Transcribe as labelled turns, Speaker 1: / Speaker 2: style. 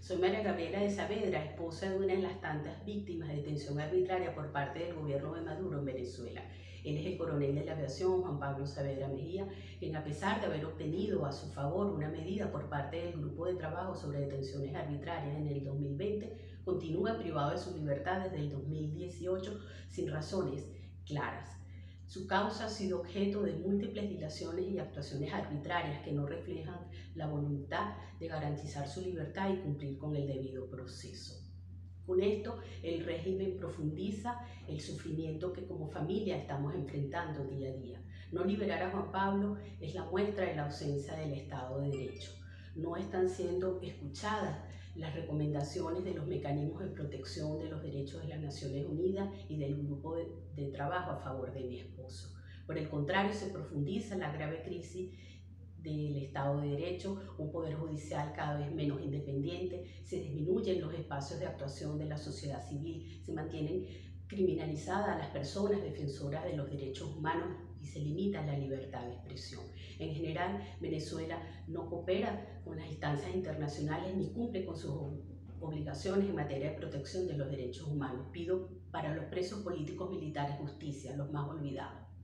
Speaker 1: Soy María Gabriela de Saavedra, esposa de una de las tantas víctimas de detención arbitraria por parte del gobierno de Maduro en Venezuela. Él es el coronel de la aviación, Juan Pablo Saavedra Mejía, quien a pesar de haber obtenido a su favor una medida por parte del Grupo de Trabajo sobre Detenciones Arbitrarias en el 2020, continúa privado de su libertad desde el 2018 sin razones claras. Su causa ha sido objeto de múltiples dilaciones y actuaciones arbitrarias que no reflejan la voluntad de garantizar su libertad y cumplir con el debido proceso. Con esto, el régimen profundiza el sufrimiento que como familia estamos enfrentando día a día. No liberar a Juan Pablo es la muestra de la ausencia del Estado de Derecho. No están siendo escuchadas las recomendaciones de los mecanismos de protección de derechos de las Naciones Unidas y del grupo de, trabajo a favor de mi esposo. Por el contrario, se profundiza la grave crisis del Estado de Derecho, un poder judicial cada vez menos independiente, se disminuyen los espacios de actuación de la sociedad civil, se mantienen criminalizadas las personas defensoras de los derechos humanos y se limita la libertad de expresión. En general, Venezuela no coopera con las instancias internacionales ni cumple con sus obligaciones en materia de protección de los derechos humanos. Pido para los presos políticos militares justicia, los más olvidados.